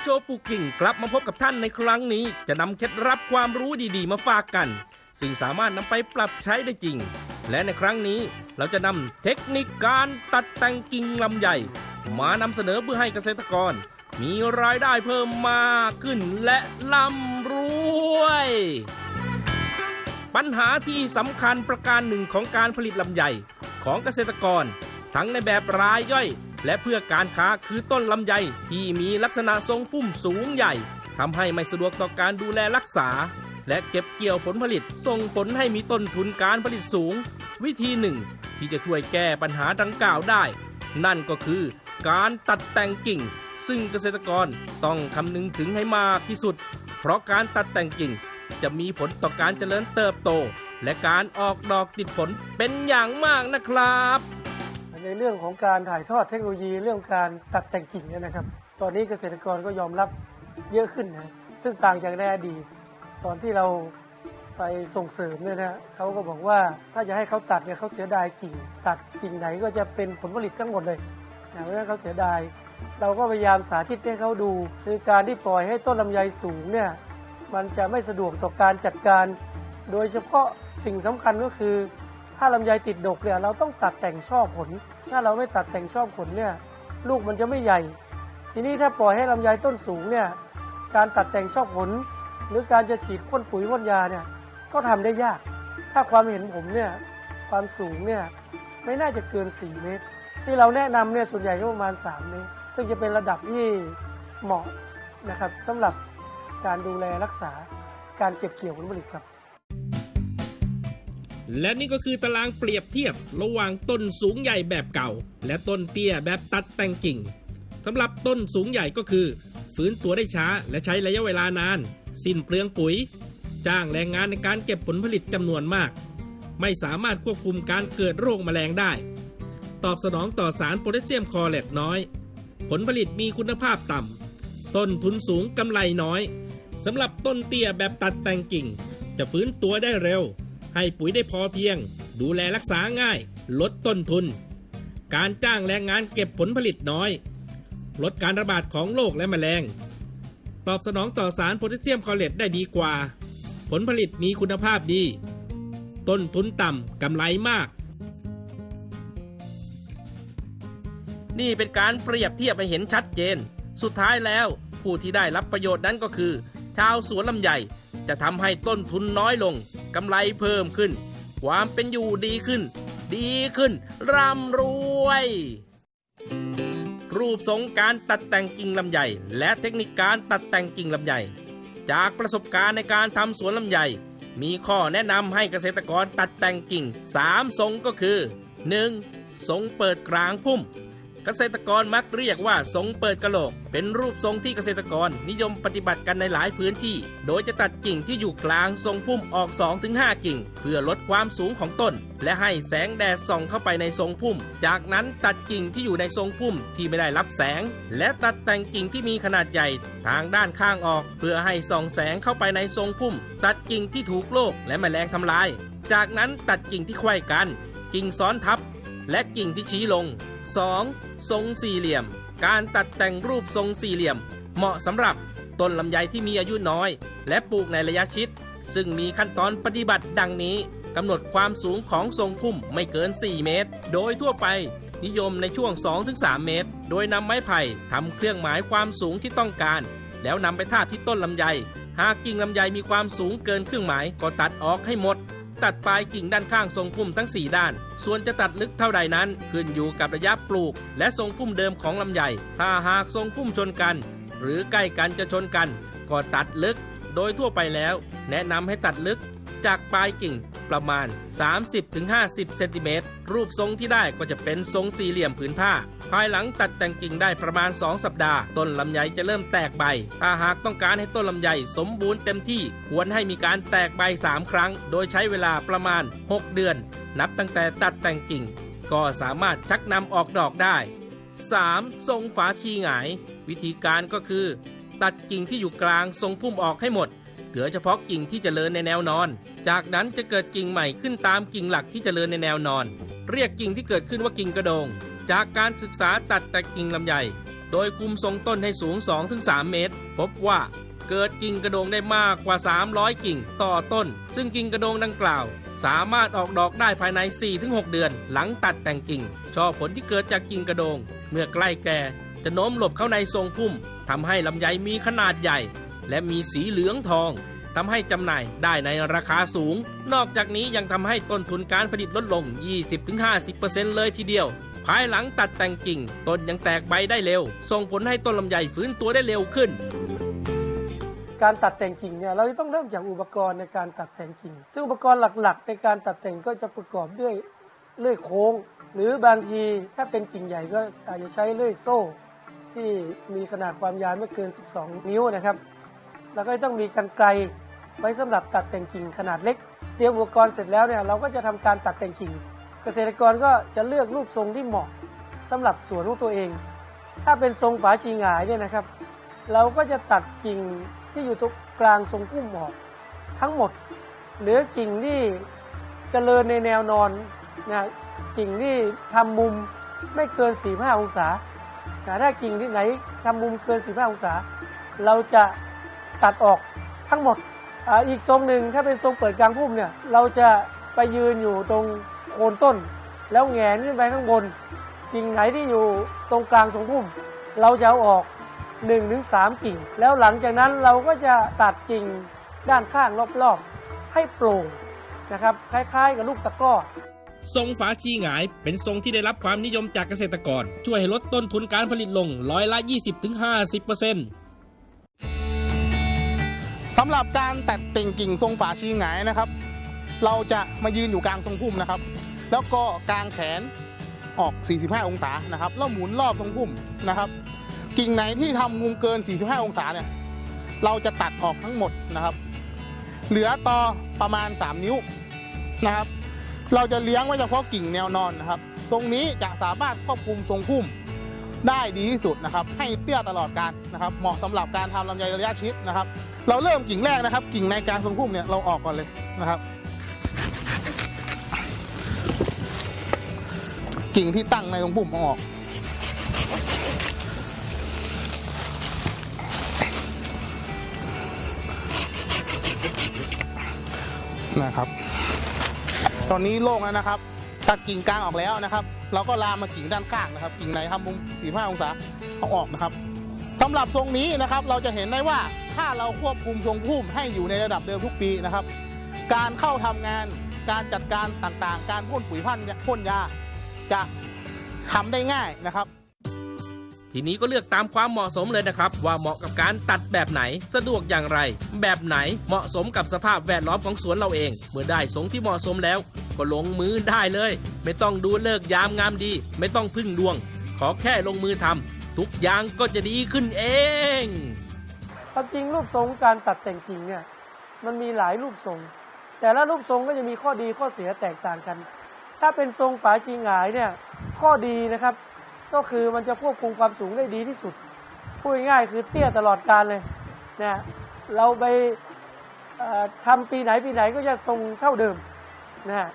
โชปุกิ่งกลับมาพบกับท่านในครั้งนี้ จะนำเคล็ดลับความรู้ดีๆ มาฝากกัน ซึ่งสามารถนำไปปรับใช้ได้จริง และในครั้งนี้เราจะนำเทคนิคการตัดแต่งกิ่งลำไยมานำเสนอเพื่อให้เกษตรกร มีรายได้เพิ่มมากขึ้นและร่ำรวย ปัญหาที่สำคัญประการหนึ่งของการผลิตลำไยของเกษตรกร ทั้งในแบบรายย่อย และเพื่อการค้าคือต้นลำไยที่มีลักษณะทรงพุ่มสูงใหญ่ทำให้ไม่สะดวกต่อการดูแลรักษา และเก็บเกี่ยวผลผลิตส่งผลให้มีต้นทุนการผลิตสูง วิธีหนึ่ง ที่จะช่วยแก้ปัญหาดังกล่าวได้ นั่นก็คือการตัดแต่งกิ่ง ซึ่งเกษตรกรต้องคำนึงถึงให้มากที่สุด เพราะการตัดแต่งกิ่ง จะมีผลต่อการเจริญเติบโต และการออกดอกติดผลเป็นอย่างมากนะครับ ในเรื่องของการถ่ายทอดเทคโนโลยี เรื่องการตัดแต่งกิ่งเนี่ยนะครับ ตอนนี้เกษตรกรก็ยอมรับเยอะขึ้นนะซึ่งต่างจากในอดีตตอนที่เราไปส่งเสริมเนี่ยนะเขาก็บอกว่าถ้าจะให้เขาตัดเนี่ยเขาเสียดายกิ่ง ตัดกิ่งไหนก็จะเป็นผลผลิตทั้งหมดเลยนะเพราะฉะนั้นเขาเสียดาย เราก็พยายามสาธิตให้เขาดู คือการที่ปล่อยให้ต้นลำไยสูงเนี่ยมันจะไม่สะดวกต่อการจัดการ โดยเฉพาะสิ่งสำคัญก็คือ ถ้าลำไยติดดกเนี่ยเราต้องตัดแต่งช่อผล ถ้าเราไม่ตัดแต่งช่อผลเนี่ยลูกมันจะไม่ใหญ่ ทีนี้ถ้าปล่อยให้ลำไยต้นสูงเนี่ยการตัดแต่งช่อผล หรือการจะฉีดพ่นปุ๋ยพ่นยาเนี่ยก็ทำได้ยาก ถ้าความเห็นผมเนี่ยความสูงเนี่ยไม่น่าจะเกิน 4 เมตร ที่เราแนะนำเนี่ยส่วนใหญ่ก็ประมาณ 3 เมตร ซึ่งจะเป็นระดับที่เหมาะนะครับสำหรับการดูแลรักษาการเก็บเกี่ยวผลผลิตครับ และนี่ก็คือตารางเปรียบเทียบระหว่างต้นสูงใหญ่แบบเก่า และต้นเตี้ยแบบตัดแต่งกิ่งสำหรับต้นสูงใหญ่ก็คือ ฟื้นตัวได้ช้าและใช้ระยะเวลานาน สิ้นเปลืองปุ๋ย จ้างแรงงานในการเก็บผลผลิตจำนวนมาก ไม่สามารถควบคุมการเกิดโรคแมลงได้ ตอบสนองต่อสารโพแทสเซียมคลอเรตน้อย ผลผลิตมีคุณภาพต่ำต้นทุนสูงกำไรน้อยสำหรับต้นเตี้ยแบบตัดแต่งกิ่ง จะฟื้นตัวได้เร็ว ให้ปุ๋ยได้พอเพียง ดูแลรักษาง่าย ลดต้นทุน การจ้างแรงงานเก็บผลผลิตน้อย ลดการระบาดของโรคและแมลง ตอบสนองต่อสารโพแทสเซียมคอเรตได้ดีกว่า ผลผลิตมีคุณภาพดี ต้นทุนต่ำกำไรมาก นี่เป็นการเปรียบเทียบให้เห็นชัดเจน สุดท้ายแล้วผู้ที่ได้รับประโยชน์นั้นก็คือ ชาวสวนลำไยจะทำให้ต้นทุนน้อยลง กำไรเพิ่มขึ้น ความเป็นอยู่ดีขึ้น ดีขึ้น ร่ำรวย รูปทรงการตัดแต่งกิ่งลำไยและเทคนิคการตัดแต่งกิ่งลำไยจากประสบการณ์ในการทำสวนลำไยมีข้อแนะนำให้เกษตรกรตัดแต่งกิ่ง 3 ทรงก็คือ 1. ทรงเปิดกลางพุ่ม เกษตรกรมักเรียกว่าทรงเปิดกะโหลก เป็นรูปทรงที่เกษตรกรนิยมปฏิบัติกันในหลายพื้นที่ โดยจะตัดกิ่งที่อยู่กลางทรงพุ่มออก 2-5 กิ่ง เพื่อลดความสูงของต้น และให้แสงแดดส่องเข้าไปในทรงพุ่ม จากนั้นตัดกิ่งที่อยู่ในทรงพุ่มที่ไม่ได้รับแสง และตัดแต่งกิ่งที่มีขนาดใหญ่ ทางด้านข้างออก เพื่อให้ส่องแสงเข้าไปในทรงพุ่ม ตัดกิ่งที่ถูกโรคและแมลงทำลาย จากนั้นตัดกิ่งที่ไขว้กัน กิ่งซ้อนทับ และกิ่งที่ชี้ลง 2. ทรงสี่เหลี่ยม การตัดแต่งรูปทรงสี่เหลี่ยม เหมาะสำหรับต้นลำไยที่มีอายุน้อย และปลูกในระยะชิด ซึ่งมีขั้นตอนปฏิบัติดังนี้กำหนดความสูงของทรงพุ่มไม่เกิน 4 เมตร โดยทั่วไป นิยมในช่วง 2-3 เมตร โดยนำไม้ไผ่ทำเครื่องหมายความสูงที่ต้องการ แล้วนำไปทาบที่ต้นลำไย หากกิ่งลำไยมีความสูงเกินเครื่องหมายก็ตัดออกให้หมด ตัดปลายกิ่งด้านข้างทรงพุ่มทั้ง 4 ด้าน ส่วนจะตัดลึกเท่าใดนั้น ขึ้นอยู่กับระยะปลูก และทรงพุ่มเดิมของลำไย ถ้าหากทรงพุ่มชนกัน หรือใกล้กันจะชนกัน ก็ตัดลึก โดยทั่วไปแล้ว แนะนำให้ตัดลึกจากปลายกิ่ง ประมาณ 30-50 เซนติเมตร รูปทรงที่ได้ก็จะเป็นทรงสี่เหลี่ยมผืนผ้า ภายหลังตัดแต่งกิ่งได้ประมาณ 2 สัปดาห์ ต้นลำไยจะเริ่มแตกใบ ถ้าหากต้องการให้ต้นลำไยสมบูรณ์เต็มที่ควรให้มีการแตกใบ 3 ครั้ง โดยใช้เวลาประมาณ 6 เดือน นับตั้งแต่ตัดแต่งกิ่ง ก็สามารถชักนำออกดอกได้ 3. ทรงฝาชีหงาย วิธีการก็คือ ตัดกิ่งที่อยู่กลางทรงพุ่มออกให้หมด เหลือเฉพาะกิ่งที่เจริญในแนวนอน จากนั้นจะเกิดกิ่งใหม่ขึ้นตามกิ่งหลักที่เจริญในแนวนอน เรียกกิ่งที่เกิดขึ้นว่ากิ่งกระโดง จากการศึกษาตัดแต่กิ่งลำไย โดยคุมทรงต้นให้สูง 2-3 เมตร พบว่าเกิดกิ่งกระโดงได้มากกว่า 300 กิ่งต่อต้น ซึ่งกิ่งกระโดงดังกล่าว สามารถออกดอกได้ภายใน 4-6 เดือน หลังตัดแต่งกิ่ง ช่อผลที่เกิดจากกิ่งกระโดง เมื่อใกล้แก่จะโน้มหลบเข้าในทรงพุ่มทำให้ลำไยมีขนาดใหญ่ และมีสีเหลืองทองทำให้จำหน่ายได้ในราคาสูง นอกจากนี้ยังทำให้ต้นทุนการผลิตลดลง 20-50%เลยทีเดียว ภายหลังตัดแต่งกิ่ง ต้นยังแตกใบได้เร็ว ส่งผลให้ต้นลำไยฟื้นตัวได้เร็วขึ้น การตัดแต่งกิ่งเนี่ยเราจะต้องเริ่มจากอุปกรณ์ในการตัดแต่งกิ่ง ซึ่งอุปกรณ์หลักๆ ในการตัดแต่งก็จะประกอบด้วยเลื่อยโค้ง หรือบางทีถ้าเป็นกิ่งใหญ่ก็อาจจะใช้เลื่อยโซ่ ที่มีขนาดความยาวไม่เกิน 12 นิ้วนะครับ แล้วก็ต้องมีกันไกรไว้สำหรับตัดแต่งกิ่งขนาดเล็ก เตรียมอุปกรณ์เสร็จแล้วเนี่ยเราก็จะทำการตัดแต่งกิ่ง เกษตรกรก็จะเลือกรูปทรงที่เหมาะสำหรับสวนของตัวเอง ถ้าเป็นทรงฝาชีหงายเนี่ยนะครับ เราก็จะตัดกิ่งที่อยู่ตรงกลางทรงพุ่มออกทั้งหมด เหลือกิ่งที่เจริญในแนวนอนนะกิ่งที่ทำมุมไม่เกิน 45 องศาแต่ถ้ากิ่งที่ไหนทำมุมเกิน 45 องศา เราจะ ตัดออกทั้งหมดอาอีกทรงหนึ่งถ้าเป็นทรงเปิดกลางพุ่มเนี่ยเราจะไปยืนอยู่ตรงโคนต้น แล้วแงนขึ้นไปข้างบนกิ่งไหนที่อยู่ตรงกลางทรงพุ่ม เราจะเอาออก1นถึงสกิ่ง แล้วหลังจากนั้นเราก็จะตัดกิ่งด้านข้างรอบๆ ให้โปร่งนะครับคล้ายๆกับลูกตะกร้อทรงฝาชีหงายเป็นทรงที่ได้รับความนิยมจากเกษตรกร ช่วยให้ลดต้นทุนการผลิตลงร้อยละ 20-50%สำหรับการตัดแต่งกิ่งทรงฝาชีหงายนะครับ เราจะมายืนอยู่กลางทรงพุ่มนะครับ แล้วก็กางแขนออก 45 องศานะครับแล้วหมุนรอบทรงพุ่มนะครับ กิ่งไหนที่ทำมุมเกิน 45 องศาเนี่ยเราจะตัดออกทั้งหมดนะครับ เหลือต่อประมาณ 3 นิ้วนะครับ เราจะเลี้ยงไว้เฉพาะกิ่งแนวนอนนะครับ ทรงนี้จะสามารถควบคุมทรงพุ่มได้ดีที่สุดนะครับ ให้เตี้ยตลอดการนะครับ เหมาะสำหรับการทำลำไยระยะชิดนะครับ เราเริ่มกิ่งแรกนะครับ กิ่งในกลางทรงพุ่มเนี่ยเราออกก่อนเลยนะครับ กิ่งที่ตั้งในทรงพุ่มออกนะครับ ตอนนี้โล่งแล้วนะครับตัดกิ่งกลางออกแล้วนะครับ เราก็ลามมากิ่งด้านข้างนะครับ กิ่งไหนทำมุม45องศาเอาออกนะครับสำหรับทรงนี้นะครับ เราจะเห็นได้ว่า ถ้าเราควบคุมทรงพุ่มให้อยู่ในระดับเดิมทุกปีนะครับ การเข้าทำงานการจัดการต่างๆ การพ่นปุ๋ยพันพ่นยาจะทำได้ง่ายนะครับ ทีนี้ก็เลือกตามความเหมาะสมเลยนะครับ ว่าเหมาะกับการตัดแบบไหนสะดวกอย่างไร แบบไหนเหมาะสมกับสภาพแวดล้อมของสวนเราเอง เมื่อได้ทรงที่เหมาะสมแล้ว ก็ลงมือได้เลย ไม่ต้องดูเลิกยามงามดี ไม่ต้องพึ่งดวง ขอแค่ลงมือทำทุกอย่างก็จะดีขึ้นเอง ความจริงรูปทรงการตัดแต่งกิ่งเนี่ยมันมีหลายรูปทรง แต่ละรูปทรงก็จะมีข้อดีข้อเสียแตกต่างกัน ถ้าเป็นทรงฝาชีหงายเนี่ยข้อดีนะครับ ก็คือมันจะควบคุมความสูงได้ดีที่สุดพูดง่ายๆคือเตี้ยตลอดการเลยนะเราไปเอ่อทำปีไหนปีไหนก็จะทรงเท่าเดิมนะฮะ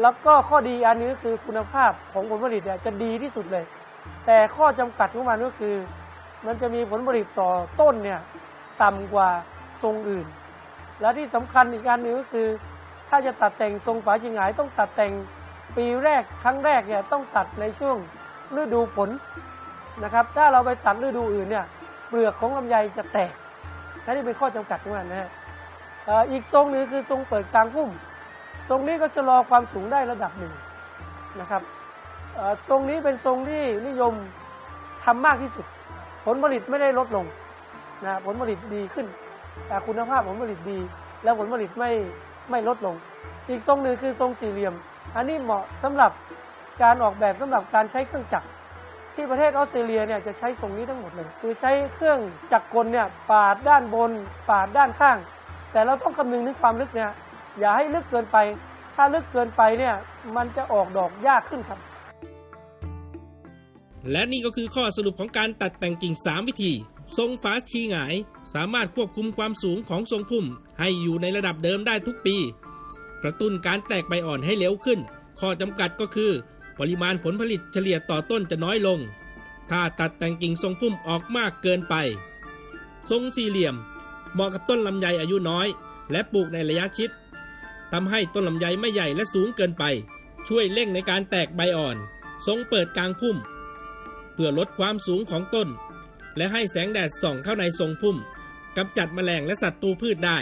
แล้วก็ข้อดีอันนี้ก็คือคุณภาพของผลผลิตเนี่ยจะดีที่สุดเลย แต่ข้อจำกัดของมันก็คือ มันจะมีผลผลิตต่อต้นเนี่ยต่ำกว่าทรงอื่น และที่สำคัญอีกการหนึ่งก็คือ ถ้าจะตัดแต่งทรงฝาชิงหายต้องตัดแต่งปีแรกครั้งแรกเนี่ยต้องตัดในช่วงฤดูฝนนะครับ ถ้าเราไปตัดฤดูอื่นเนี่ยเปลือกของลำไยจะแตกนั่นนี่เป็นข้อจำกัดของมันนะฮะอีกทรงหนึ่งคือทรงเปิดกลางพุ่ม ทรงนี้ก็ชะลอความสูงได้ระดับหนึ่งนะครับทรงนี้เป็นทรงที่นิยมทำมากที่สุด ผลผลิตไม่ได้ลดลงนะผลผลิตดีขึ้นแต่คุณภาพผลผลิตดี แล้วผลผลิตไม่ไม่ลดลง อีกทรงหนึ่งคือทรงสี่เหลี่ยม อันนี้เหมาะสำหรับการออกแบบสำหรับการใช้เครื่องจักร ที่ประเทศออสเตรเลียเนี่ยจะใช้ทรงนี้ทั้งหมดเลย คือใช้เครื่องจักรกลเนี่ยปาดด้านบน ปาดด้านข้าง แต่เราต้องคำนึงถึงความลึกเนี่ยอย่าให้ลึกเกินไป ถ้าลึกเกินไปเนี่ยมันจะออกดอกยากขึ้นครับ และนี่ก็คือข้อสรุปของการตัดแต่งกิ่ง 3 วิธี ทรงฝาชีหงาย สามารถควบคุมความสูงของทรงพุ่ม ให้อยู่ในระดับเดิมได้ทุกปี กระตุ้นการแตกใบอ่อนให้เร็วขึ้น ข้อจำกัดก็คือ ปริมาณผลผลิตเฉลี่ยต่อต้นจะน้อยลง ถ้าตัดแต่งกิ่งทรงพุ่มออกมากเกินไป ทรงสี่เหลี่ยม เหมาะกับต้นลำไยอายุน้อย และปลูกในระยะชิดทำให้ต้นลำไยไม่ใหญ่และสูงเกินไป ช่วยเร่งในการแตกใบอ่อน ทรงเปิดกลางพุ่ม พื่อลดความสูงของต้น และให้แสงแดดส่องเข้าในทรงพุ่มกำจัดแมลงและศัตรูพืชได้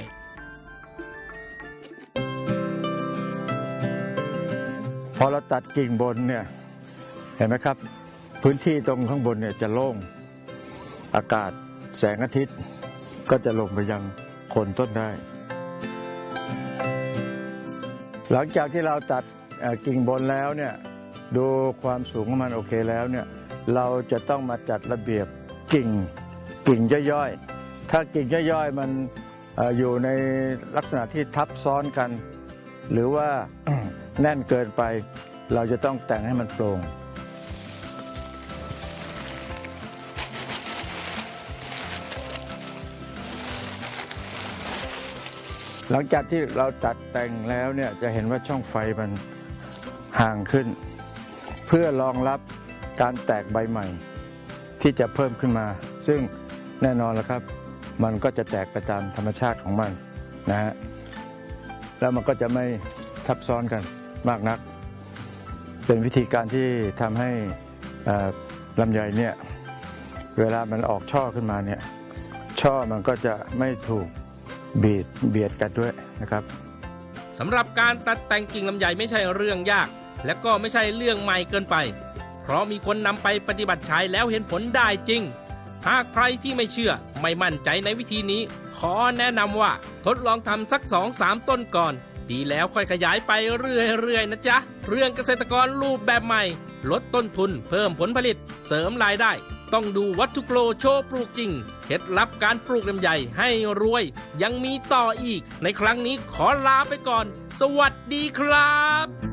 พอเราตัดกิ่งบนเนี่ยเห็นไหมครับ พื้นที่ตรงข้างบนเนี่ยจะโล่งอากาศแสงอาทิตย์ก็จะลงไปยังโคนต้นได้ หลังจากที่เราตัดกิ่งบนแล้วเนี่ยดูความสูงของมันโอเคแล้วเนี่ย เราจะต้องมาจัดระเบียบกิ่งกิ่งย่อยๆ ถ้ากิ่งย่อยๆมันเอ่ออยู่ในลักษณะที่ทับซ้อนกัน หรือว่าแน่นเกินไป เราจะต้องแต่งให้มันโปร่งหลังจากที่เราตัดแต่งแล้วเนี่ยจะเห็นว่าช่องไฟมันห่างขึ้น เพื่อรองรับ การแตกใบใหม่ ที่จะเพิ่มขึ้นมา ซึ่งแน่นอนแล้วครับ มันก็จะแตกไปตามธรรมชาติของมันนะฮะแล้วมันก็จะไม่ทับซ้อนกันมากนัก เป็นวิธีการที่ทำให้ลำไยเนี่ยเวลามันออกช่อขึ้นมาเนี่ยช่อมันก็จะไม่ถูกบีดเบียดกันด้วยนะครับสำหรับการตัดแต่งกิ่งลำไยไม่ใช่เรื่องยาก และก็ไม่ใช่เรื่องใหม่เกินไป เพราะมีคนนำไปปฏิบัติใช้แล้วเห็นผลได้จริง หากใครที่ไม่เชื่อไม่มั่นใจในวิธีนี้ ขอแนะนำว่าทดลองทำสัก2-3ต้นก่อน ดีแล้วค่อยขยายไปเรื่อยๆนะจ๊ะ เรื่องเกษตรกรรูปแบบใหม่ ลดต้นทุนเพิ่มผลผลิต เสริมรายได้ ต้องดูวัตถุโปรโชว์ปลูกจริงเคล็ดลับการปลูกลำไยให้รวย ยังมีต่ออีก ในครั้งนี้ขอลาไปก่อน สวัสดีครับ